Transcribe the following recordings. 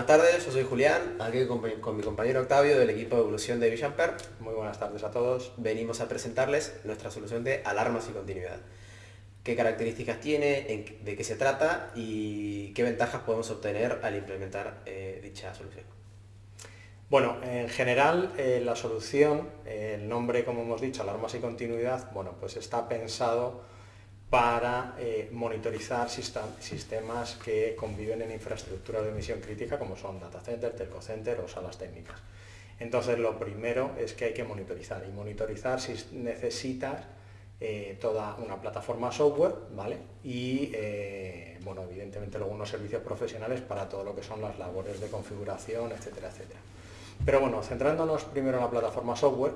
Buenas tardes, yo soy Julián, aquí con, mi compañero Octavio del equipo de evolución de Villamper. Muy buenas tardes a todos. Venimos a presentarles nuestra solución de alarmas y continuidad. ¿Qué características tiene, de qué se trata y qué ventajas podemos obtener al implementar eh, dicha solución? Bueno, en general eh, la solución, el nombre como hemos dicho, alarmas y continuidad, bueno, pues está pensado para eh, monitorizar sistemas que conviven en infraestructuras de emisión crítica como son data center, telco center o salas técnicas. Entonces lo primero es que hay que monitorizar y monitorizar si necesitas eh, toda una plataforma software ¿vale? y eh, bueno, evidentemente luego unos servicios profesionales para todo lo que son las labores de configuración, etcétera, etcétera. Pero bueno, centrándonos primero en la plataforma software,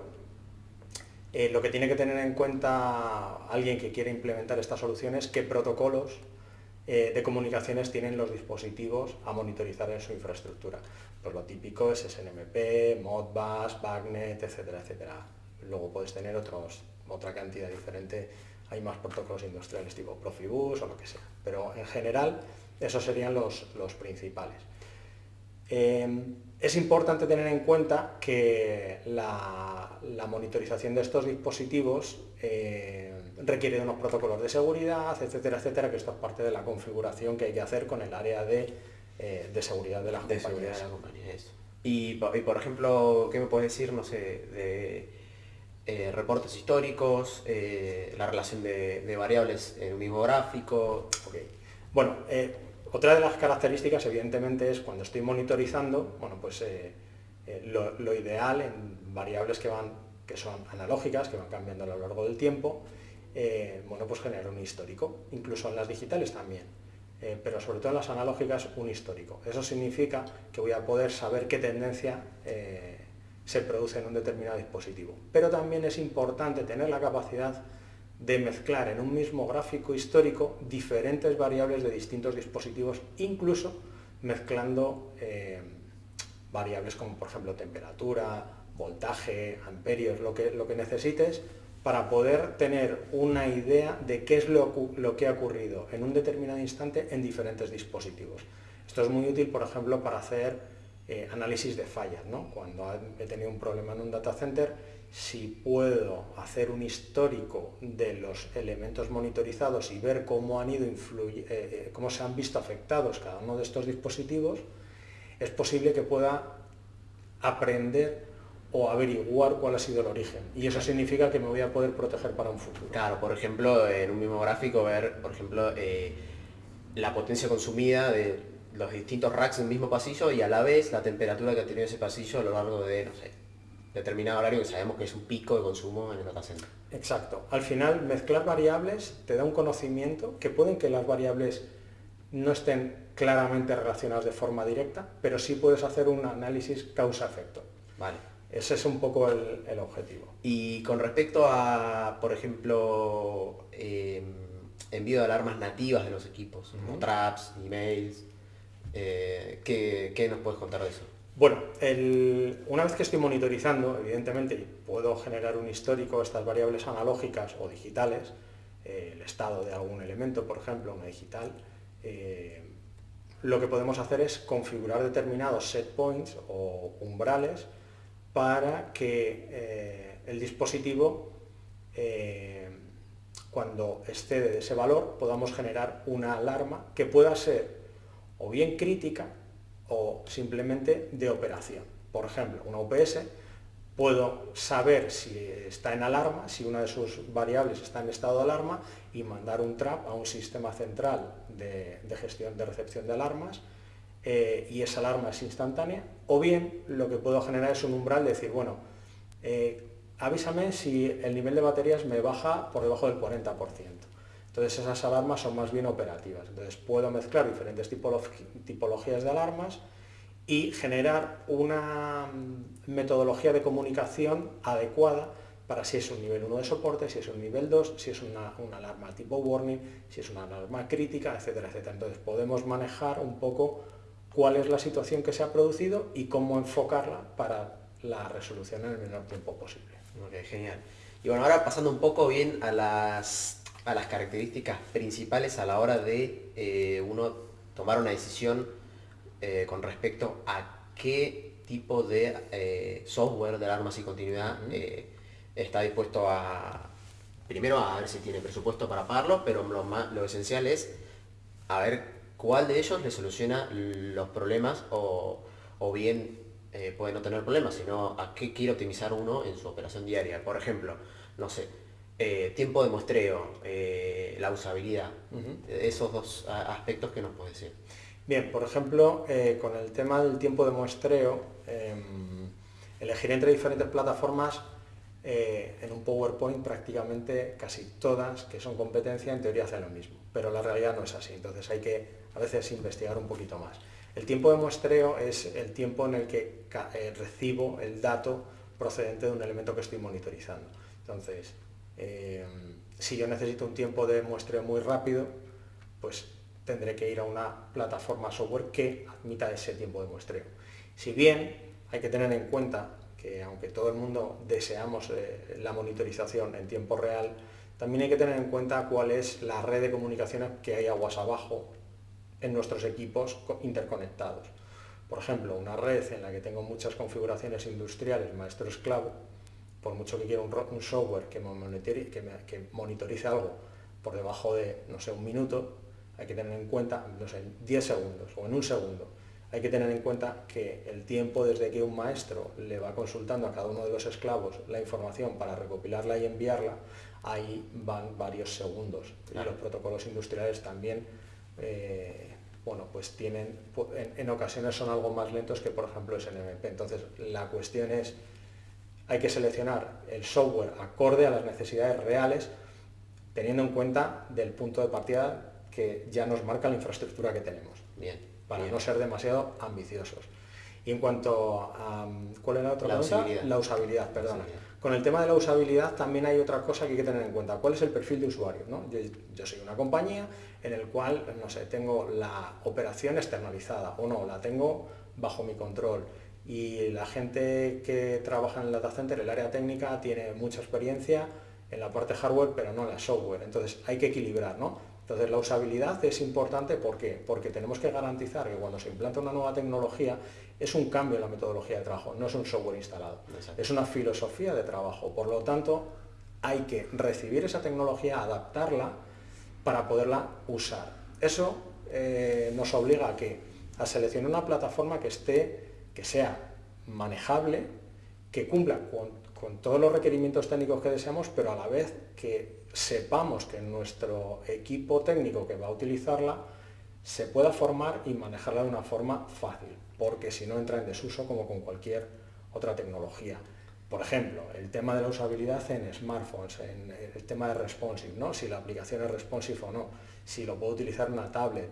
eh, lo que tiene que tener en cuenta alguien que quiere implementar estas soluciones, qué protocolos eh, de comunicaciones tienen los dispositivos a monitorizar en su infraestructura. Pues lo típico es SNMP, Modbus, BACnet, etcétera, etcétera. Luego puedes tener otra cantidad diferente, hay más protocolos industriales tipo Profibus o lo que sea. Pero en general esos serían los, principales. Eh, es importante tener en cuenta que la, monitorización de estos dispositivos eh, requiere de unos protocolos de seguridad, etcétera, etcétera, que esto es parte de la configuración que hay que hacer con el área de, eh, seguridad de las compañías. Y, por ejemplo, ¿qué me puedes decir, no sé, de eh, reportes históricos, la relación de, variables en un mismo gráfico? Bueno, otra de las características, evidentemente, es cuando estoy monitorizando, bueno, pues eh, eh, lo, ideal en variables que, van, que son analógicas, que van cambiando a lo largo del tiempo, eh, bueno, pues generar un histórico, incluso en las digitales también, pero sobre todo en las analógicas un histórico. Eso significa que voy a poder saber qué tendencia se produce en un determinado dispositivo. Pero también es importante tener la capacidad de mezclar en un mismo gráfico histórico diferentes variables de distintos dispositivos, incluso mezclando eh, variables como por ejemplo temperatura, voltaje, amperios, lo que, lo que necesites para poder tener una idea de qué es lo, que ha ocurrido en un determinado instante en diferentes dispositivos. Esto es muy útil, por ejemplo, para hacer eh, análisis de fallas. ¿no? Cuando he tenido un problema en un data center, si puedo hacer un histórico de los elementos monitorizados y ver cómo, han ido eh, eh, cómo se han visto afectados cada uno de estos dispositivos, es posible que pueda aprender o averiguar cuál ha sido el origen. Y eso significa que me voy a poder proteger para un futuro. Claro, por ejemplo, en un mismo gráfico ver, por ejemplo, eh, la potencia consumida de los distintos racks un mismo pasillo y a la vez la temperatura que ha tenido ese pasillo a lo largo de, no sé, determinado horario que sabemos que es un pico de consumo en el data center. Exacto. Al final, mezclar variables te da un conocimiento que pueden que las variables no estén claramente relacionadas de forma directa, pero sí puedes hacer un análisis causa-efecto. Vale. Ese es un poco el, objetivo. Y con respecto a, por ejemplo, em, envío de alarmas nativas de los equipos, como traps, emails, eh, ¿qué nos puedes contar de eso? Bueno, una vez que estoy monitorizando, evidentemente, puedo generar un histórico, estas variables analógicas o digitales, eh, el estado de algún elemento, por ejemplo, una digital, eh, lo que podemos hacer es configurar determinados set points o umbrales para que eh, el dispositivo, cuando excede de ese valor, podamos generar una alarma que pueda ser o bien crítica, o simplemente de operación. Por ejemplo, una UPS puedo saber si está en alarma, si una de sus variables está en estado de alarma y mandar un trap a un sistema central de, gestión de recepción de alarmas eh, y esa alarma es instantánea, o bien lo que puedo generar es un umbral de decir, bueno, eh, avísame si el nivel de baterías me baja por debajo del 40%. Entonces esas alarmas son más bien operativas. Entonces puedo mezclar diferentes tipologías de alarmas y generar una mm, metodología de comunicación adecuada para si es un nivel 1 de soporte, si es un nivel 2, si es una, alarma tipo warning, si es una alarma crítica, etcétera, etcétera. Entonces podemos manejar un poco cuál es la situación que se ha producido y cómo enfocarla para la resolución en el menor tiempo posible. Genial. Y bueno, ahora pasando un poco bien a las a las características principales a la hora de eh, uno tomar una decisión eh, con respecto a qué tipo de eh, software de alarmas y continuidad está dispuesto a, primero a ver si tiene presupuesto para pagarlo, pero lo, lo esencial es a ver cuál de ellos le soluciona los problemas o, bien puede no tener problemas, sino a qué quiere optimizar uno en su operación diaria. Por ejemplo, no sé, tiempo de muestreo, la usabilidad, esos dos aspectos que nos puede decir. Bien, por ejemplo, eh, con el tema del tiempo de muestreo, em, elegir entre diferentes plataformas eh, en un PowerPoint prácticamente casi todas que son competencia en teoría hacen lo mismo, pero la realidad no es así, entonces hay que a veces investigar un poquito más. El tiempo de muestreo es el tiempo en el que eh, recibo el dato procedente de un elemento que estoy monitorizando. Entonces, em, si yo necesito un tiempo de muestreo muy rápido, pues tendré que ir a una plataforma software que admita ese tiempo de muestreo. Si bien hay que tener en cuenta que aunque todo el mundo deseamos eh, la monitorización en tiempo real, también hay que tener en cuenta cuál es la red de comunicaciones que hay aguas abajo en nuestros equipos interconectados. Por ejemplo, una red en la que tengo muchas configuraciones industriales maestro esclavo, por mucho que quiera un, software que, que monitorice algo por debajo de, no sé, un minuto, hay que tener en cuenta, no sé, en 10 segundos o en un segundo, hay que tener en cuenta que el tiempo desde que un maestro le va consultando a cada uno de los esclavos la información para recopilarla y enviarla, ahí van varios segundos. Y los protocolos industriales también, eh, bueno, pues tienen, en, en, ocasiones son algo más lentos que por ejemplo SNMP. Entonces la cuestión es, hay que seleccionar el software acorde a las necesidades reales, teniendo en cuenta del punto de partida que ya nos marca la infraestructura que tenemos. Bien. Para no ser demasiado ambiciosos. Y en cuanto a... ¿Cuál era la otra la Usabilidad. La usabilidad, perdona. Con el tema de la usabilidad también hay otra cosa que hay que tener en cuenta. ¿Cuál es el perfil de usuario? Yo, soy una compañía en el cual, no sé, tengo la operación externalizada o no, la tengo bajo mi control. Y la gente que trabaja en el data center, el área técnica, tiene mucha experiencia en la parte hardware, pero no en la software. Entonces hay que equilibrar, ¿no? Entonces la usabilidad es importante ¿por porque tenemos que garantizar que cuando se implanta una nueva tecnología es un cambio en la metodología de trabajo, no es un software instalado, es una filosofía de trabajo. Por lo tanto, hay que recibir esa tecnología, adaptarla para poderla usar. Eso eh, nos obliga a que a seleccionar una plataforma que esté, que sea manejable, que cumpla con todos los requerimientos técnicos que deseamos, pero a la vez que sepamos que nuestro equipo técnico que va a utilizarla se pueda formar y manejarla de una forma fácil, porque si no entra en desuso como con cualquier otra tecnología. Por ejemplo, el tema de la usabilidad en smartphones, el tema de responsive, ¿no? si la aplicación es responsive o no, si lo puedo utilizar una tablet,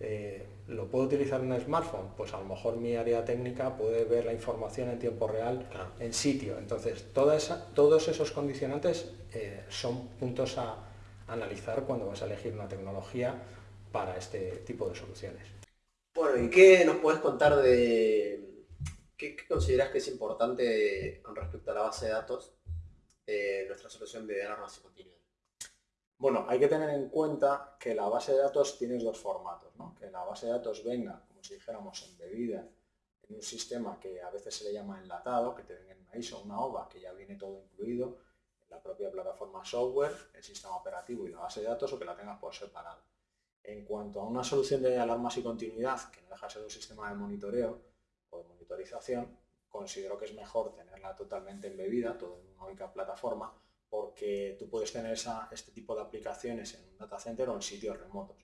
eh, ¿Lo puedo utilizar en un smartphone? Pues a lo mejor mi área técnica puede ver la información en tiempo real en sitio. Entonces, todos esos condicionantes eh, son puntos a analizar cuando vas a elegir una tecnología para este tipo de soluciones. Bueno, ¿y qué nos puedes contar de... ¿Qué, consideras que es importante con respecto a la base de datos eh, nuestra solución de alarmas y continuidad? Bueno, hay que tener en cuenta que la base de datos tiene dos formatos, que la base de datos venga, como si dijéramos, embebida en un sistema que a veces se le llama enlatado, que te venga en una ISO una OVA, que ya viene todo incluido en la propia plataforma software, el sistema operativo y la base de datos, o que la tengas por separado. En cuanto a una solución de alarmas y continuidad, que no deja de ser un sistema de monitoreo o de monitorización, considero que es mejor tenerla totalmente embebida, todo en una única plataforma, porque tú puedes tener este tipo de aplicaciones en un data center o en sitios remotos.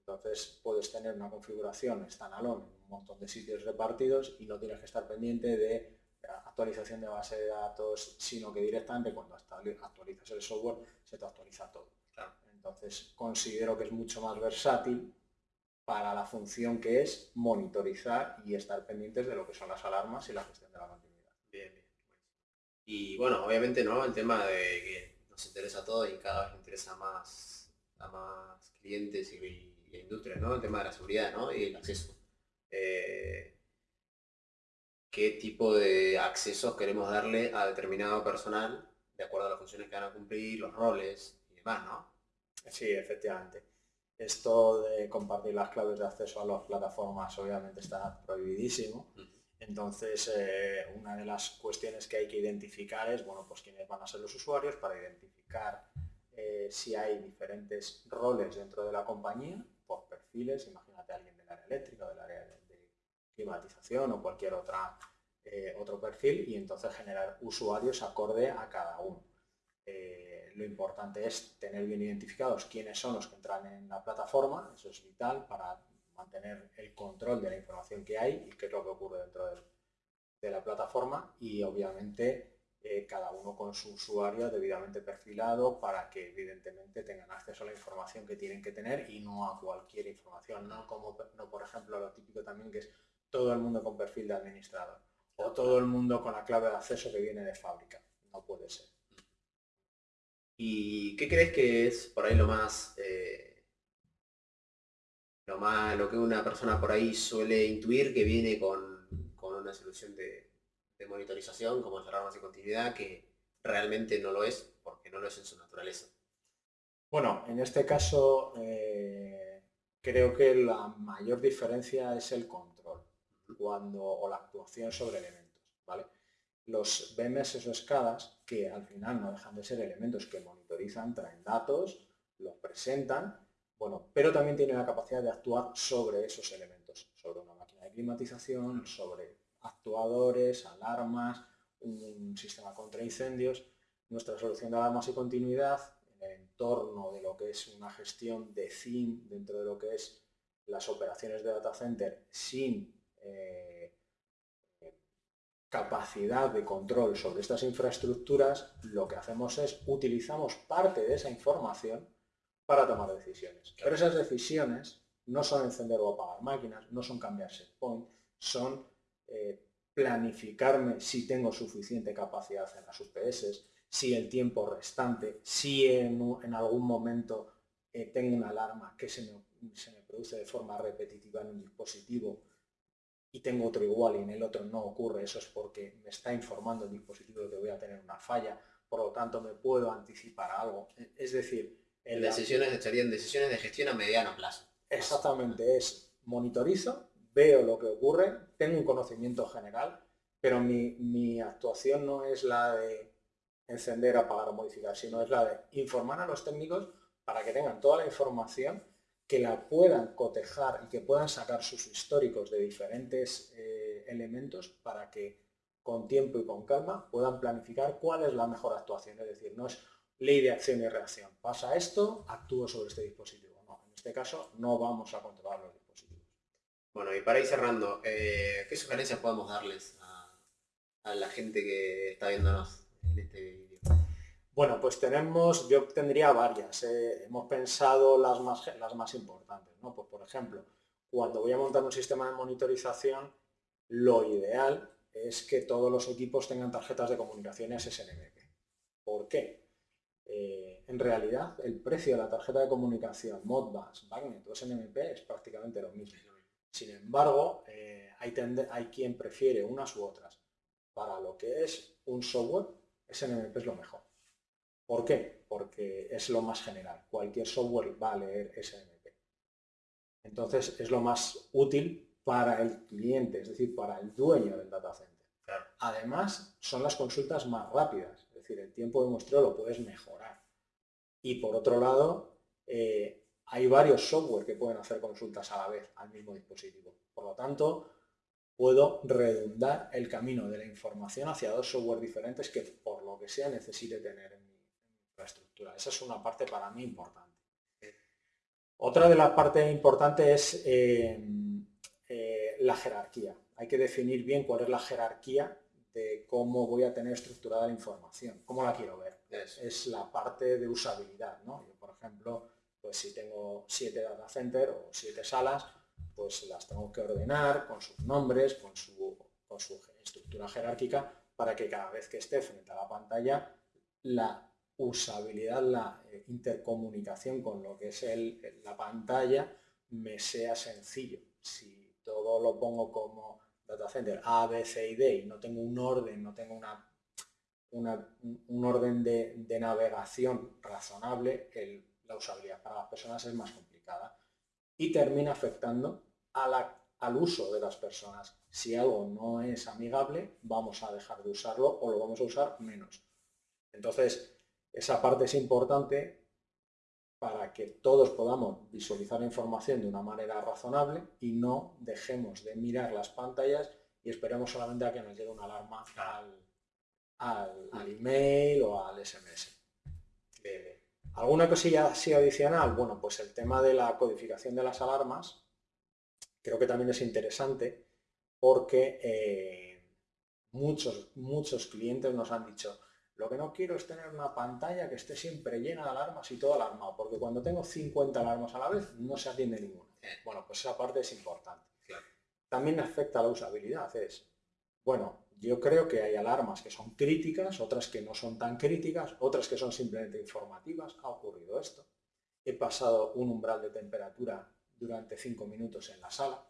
Entonces puedes tener una configuración standalone en un montón de sitios repartidos y no tienes que estar pendiente de actualización de base de datos, sino que directamente cuando actualizas el software se te actualiza todo. Entonces considero que es mucho más versátil para la función que es monitorizar y estar pendientes de lo que son las alarmas y la gestión de la continuidad. Y bueno, obviamente no, el tema de que nos interesa a todos y cada vez interesa más a más clientes y, industrias, ¿no? El tema de la seguridad ¿no? y el acceso. Eh, ¿Qué tipo de accesos queremos darle a determinado personal de acuerdo a las funciones que van a cumplir, los roles y demás, ¿no? Sí, efectivamente. Esto de compartir las claves de acceso a las plataformas obviamente está prohibidísimo. Entonces, eh, una de las cuestiones que hay que identificar es, bueno, pues quiénes van a ser los usuarios para identificar eh, si hay diferentes roles dentro de la compañía por perfiles, imagínate alguien del área eléctrica, del área de, climatización o cualquier otra, eh, otro perfil y entonces generar usuarios acorde a cada uno. lo importante es tener bien identificados quiénes son los que entran en la plataforma, eso es vital para mantener el control de la información que hay y qué es lo que ocurre dentro de, la plataforma y obviamente eh, cada uno con su usuario debidamente perfilado para que evidentemente tengan acceso a la información que tienen que tener y no a cualquier información, no como no, por ejemplo lo típico también que es todo el mundo con perfil de administrador o todo el mundo con la clave de acceso que viene de fábrica. No puede ser. ¿Y qué crees que es por ahí lo más eh, lo, más, lo que una persona por ahí suele intuir que viene con, una solución de, monitorización como cerrar más de continuidad que realmente no lo es porque no lo es en su naturaleza. Bueno, en este caso eh, creo que la mayor diferencia es el control cuando, o la actuación sobre elementos. ¿vale? Los BMS o escadas, que al final no dejan de ser elementos que monitorizan, traen datos, los presentan bueno, pero también tiene la capacidad de actuar sobre esos elementos, sobre una máquina de climatización, sobre actuadores, alarmas, un sistema contra incendios. Nuestra solución de alarmas y continuidad en el entorno de lo que es una gestión de CIM dentro de lo que es las operaciones de data center sin eh, capacidad de control sobre estas infraestructuras, lo que hacemos es utilizamos parte de esa información para tomar decisiones. Pero esas decisiones no son encender o apagar máquinas, no son cambiar set point, son eh, planificarme si tengo suficiente capacidad en las UPS, si el tiempo restante, si en, algún momento eh, tengo una alarma que se me, se me produce de forma repetitiva en un dispositivo y tengo otro igual y en el otro no ocurre, eso es porque me está informando el dispositivo de que voy a tener una falla, por lo tanto me puedo anticipar algo. Es decir, en decisiones, serían decisiones de gestión a mediano plazo. Exactamente, es monitorizo, veo lo que ocurre, tengo un conocimiento general, pero mi, actuación no es la de encender, apagar o modificar, sino es la de informar a los técnicos para que tengan toda la información, que la puedan cotejar y que puedan sacar sus históricos de diferentes eh, elementos para que con tiempo y con calma puedan planificar cuál es la mejor actuación. Es decir, no es ley de acción y reacción. Pasa esto, actúo sobre este dispositivo. No, en este caso no vamos a controlar los dispositivos. Bueno, y para ir cerrando, eh, ¿qué sugerencias podemos darles a, la gente que está viéndonos en este vídeo? Bueno, pues tenemos, yo tendría varias. Eh, hemos pensado las más, las más importantes. ¿no? Pues, por ejemplo, cuando voy a montar un sistema de monitorización, lo ideal es que todos los equipos tengan tarjetas de comunicaciones SNMP. ¿Por qué? Eh, en realidad el precio de la tarjeta de comunicación Modbus, Magnet o SNMP es prácticamente lo mismo. Sin embargo, eh, hay, hay, quien prefiere unas u otras. Para lo que es un software, SNMP es lo mejor. ¿Por qué? Porque es lo más general. Cualquier software va a leer SNMP. Entonces es lo más útil para el cliente, es decir, para el dueño del data center. Además, son las consultas más rápidas decir, el tiempo de muestreo lo puedes mejorar. Y por otro lado, eh, hay varios software que pueden hacer consultas a la vez al mismo dispositivo. Por lo tanto, puedo redundar el camino de la información hacia dos software diferentes que por lo que sea necesite tener en mi infraestructura. Esa es una parte para mí importante. Otra de las partes importantes es eh, eh, la jerarquía. Hay que definir bien cuál es la jerarquía cómo voy a tener estructurada la información, cómo la quiero ver. Es la parte de usabilidad, ¿no? Yo, por ejemplo, pues si tengo siete data center o siete salas, pues las tengo que ordenar con sus nombres, con su, con su estructura jerárquica, para que cada vez que esté frente a la pantalla, la usabilidad, la eh, intercomunicación con lo que es el, la pantalla me sea sencillo. Si todo lo pongo como data center A, B, C y D y no tengo un orden, no tengo una, un orden de, navegación razonable, la usabilidad para las personas es más complicada. y termina afectando al uso de las personas. Si algo no es amigable, vamos a dejar de usarlo o lo vamos a usar menos. Entonces, esa parte es importante para que todos podamos visualizar la información de una manera razonable y no dejemos de mirar las pantallas y esperemos solamente a que nos llegue una alarma al, email o al SMS. ¿Alguna cosilla así adicional? Bueno, pues el tema de la codificación de las alarmas creo que también es interesante porque eh, muchos, muchos clientes nos han dicho lo que no quiero es tener una pantalla que esté siempre llena de alarmas y todo alarmado, porque cuando tengo 50 alarmas a la vez no se atiende ninguna. Bueno, pues esa parte es importante. También afecta a la usabilidad. Es, bueno, yo creo que hay alarmas que son críticas, otras que no son tan críticas, otras que son simplemente informativas. Ha ocurrido esto. He pasado un umbral de temperatura durante 5 minutos en la sala,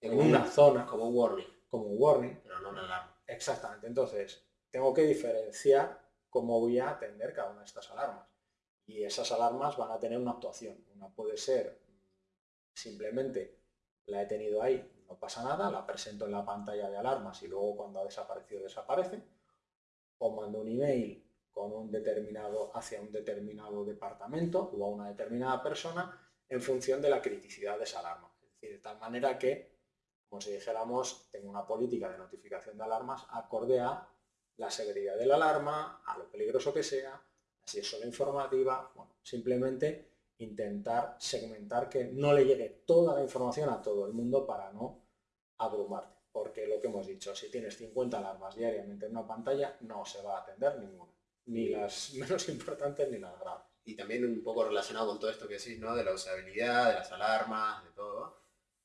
en una zona. Como un warning. Como un warning. Pero no una alarma. Exactamente. Entonces, tengo que diferenciar cómo voy a atender cada una de estas alarmas. Y esas alarmas van a tener una actuación. Una puede ser simplemente la he tenido ahí, no pasa nada, la presento en la pantalla de alarmas y luego cuando ha desaparecido desaparece. O mando un email con un determinado, hacia un determinado departamento o a una determinada persona en función de la criticidad de esa alarma. Es decir, de tal manera que, como si dijéramos, tengo una política de notificación de alarmas acorde a la severidad de la alarma, a lo peligroso que sea, si es solo informativa, bueno, simplemente intentar segmentar que no le llegue toda la información a todo el mundo para no abrumarte. Porque lo que hemos dicho, si tienes 50 alarmas diariamente en una pantalla, no se va a atender ninguna. Ni las menos importantes ni las graves. Y también un poco relacionado con todo esto que decís, ¿no? De la usabilidad, de las alarmas, de todo,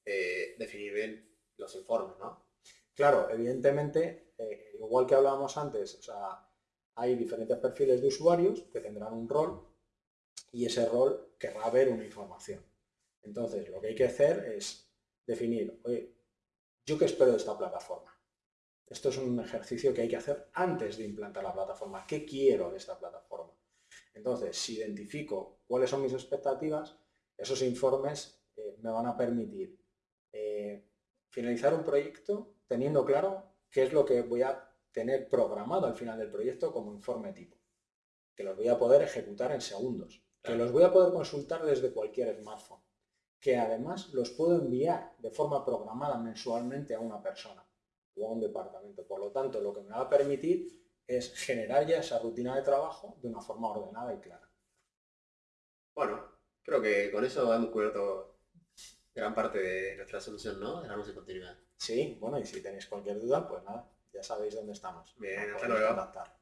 eh, definir bien los informes, ¿no? Claro, evidentemente, eh, igual que hablábamos antes, o sea, hay diferentes perfiles de usuarios que tendrán un rol y ese rol querrá ver una información. Entonces, lo que hay que hacer es definir, oye, ¿yo qué espero de esta plataforma? Esto es un ejercicio que hay que hacer antes de implantar la plataforma. ¿Qué quiero de esta plataforma? Entonces, si identifico cuáles son mis expectativas, esos informes eh, me van a permitir eh, finalizar un proyecto teniendo claro qué es lo que voy a tener programado al final del proyecto como informe tipo, que los voy a poder ejecutar en segundos, que los voy a poder consultar desde cualquier smartphone, que además los puedo enviar de forma programada mensualmente a una persona o a un departamento. Por lo tanto, lo que me va a permitir es generar ya esa rutina de trabajo de una forma ordenada y clara. Bueno, creo que con eso hemos cubierto gran parte de nuestra solución, ¿no? De de continuidad. Sí, bueno, y si tenéis cualquier duda, pues nada, ya sabéis dónde estamos. Bien, hasta luego.